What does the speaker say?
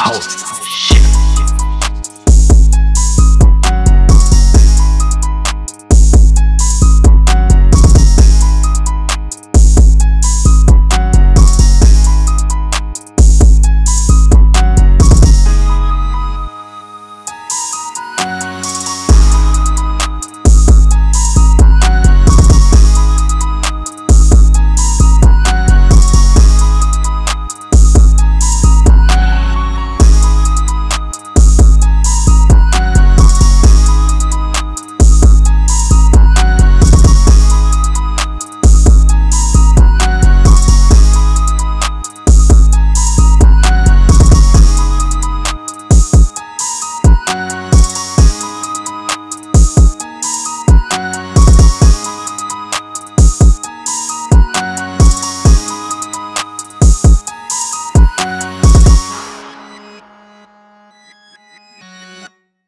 house.